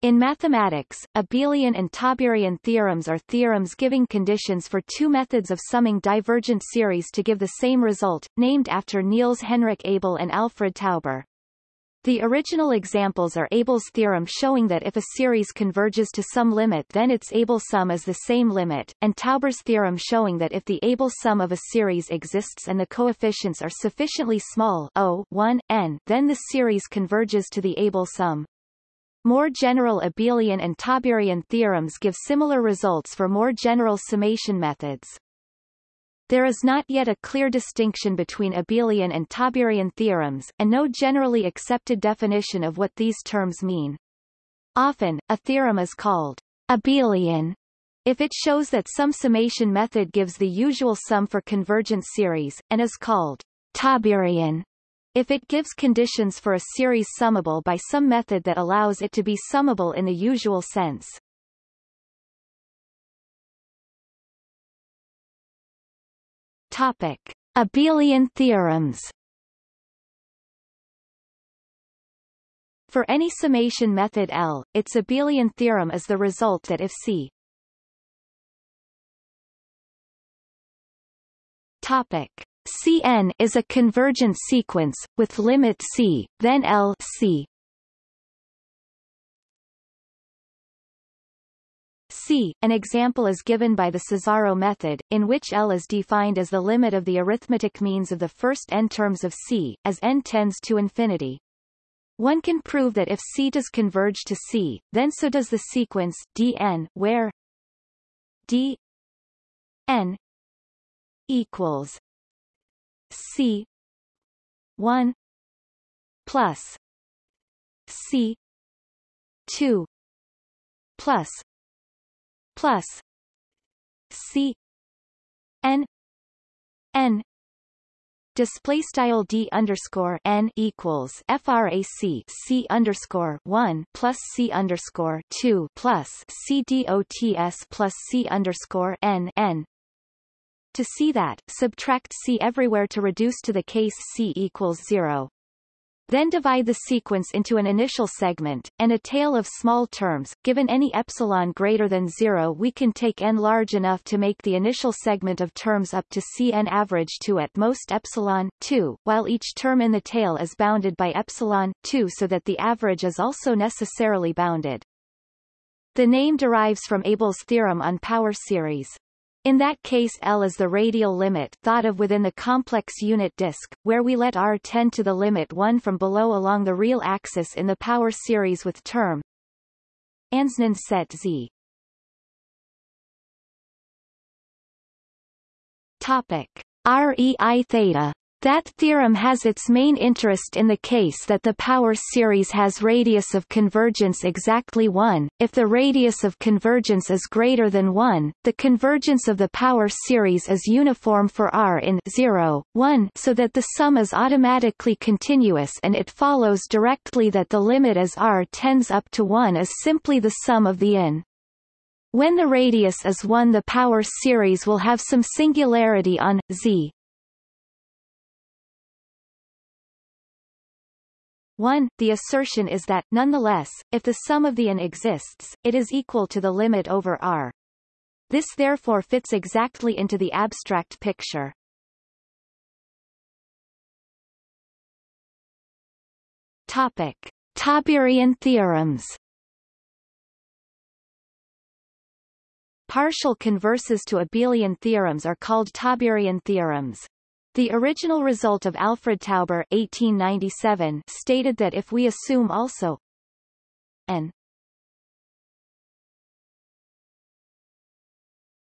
In mathematics, abelian and tauberian theorems are theorems giving conditions for two methods of summing divergent series to give the same result, named after Niels Henrik Abel and Alfred Tauber. The original examples are Abel's theorem showing that if a series converges to some limit then its Abel sum is the same limit, and Tauber's theorem showing that if the Abel sum of a series exists and the coefficients are sufficiently small o 1, n, then the series converges to the Abel sum. More general abelian and tauberian theorems give similar results for more general summation methods. There is not yet a clear distinction between abelian and tauberian theorems, and no generally accepted definition of what these terms mean. Often, a theorem is called abelian if it shows that some summation method gives the usual sum for convergent series, and is called tauberian if it gives conditions for a series summable by some method that allows it to be summable in the usual sense. Topic. Abelian theorems For any summation method L, its abelian theorem is the result that if C Topic Cn is a convergent sequence, with limit c, then L c. C. An example is given by the Cesaro method, in which L is defined as the limit of the arithmetic means of the first n terms of C, as n tends to infinity. One can prove that if C does converge to C, then so does the sequence Dn, where d n equals C. one plus C. two plus plus C. N N display style d underscore n equals frac c underscore one plus c underscore two plus c dots plus c underscore n n to see that, subtract C everywhere to reduce to the case C equals 0. Then divide the sequence into an initial segment, and a tail of small terms. Given any epsilon greater than 0 we can take n large enough to make the initial segment of terms up to Cn average to at most epsilon 2, while each term in the tail is bounded by epsilon 2 so that the average is also necessarily bounded. The name derives from Abel's theorem on power series. In that case L is the radial limit thought of within the complex unit disk, where we let R tend to the limit 1 from below along the real axis in the power series with term Ansnan set Z. Topic. REI theta that theorem has its main interest in the case that the power series has radius of convergence exactly 1. If the radius of convergence is greater than 1, the convergence of the power series is uniform for R in 0, 1 so that the sum is automatically continuous and it follows directly that the limit as R tends up to 1 is simply the sum of the in. When the radius is 1 the power series will have some singularity on z 1. The assertion is that, nonetheless, if the sum of the n exists, it is equal to the limit over R. This therefore fits exactly into the abstract picture. Topic. Tauberian theorems Partial converses to abelian theorems are called Tauberian theorems. The original result of Alfred Tauber 1897 stated that if we assume also n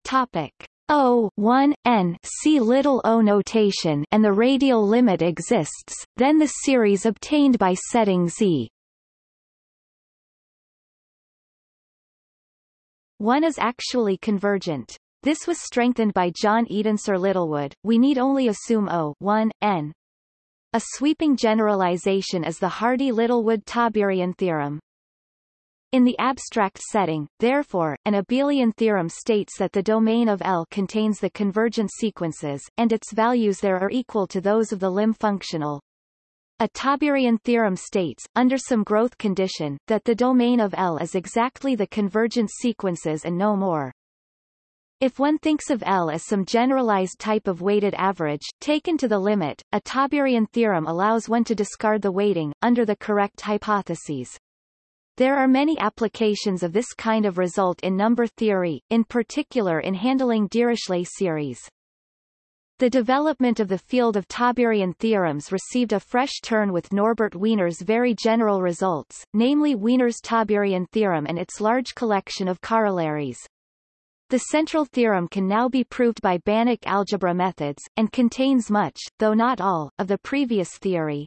topic O 1 n little o notation and the radial limit exists, then the series obtained by setting z 1 is actually convergent. This was strengthened by John Edensor Littlewood. We need only assume O 1, n. A sweeping generalization is the Hardy-Littlewood-Tauberian theorem. In the abstract setting, therefore, an abelian theorem states that the domain of L contains the convergent sequences, and its values there are equal to those of the lim functional. A Tauberian theorem states, under some growth condition, that the domain of L is exactly the convergent sequences and no more. If one thinks of L as some generalized type of weighted average, taken to the limit, a Tauberian theorem allows one to discard the weighting, under the correct hypotheses. There are many applications of this kind of result in number theory, in particular in handling Dirichlet series. The development of the field of Tauberian theorems received a fresh turn with Norbert Wiener's very general results, namely Wiener's Tauberian theorem and its large collection of corollaries. The central theorem can now be proved by Banach algebra methods, and contains much, though not all, of the previous theory.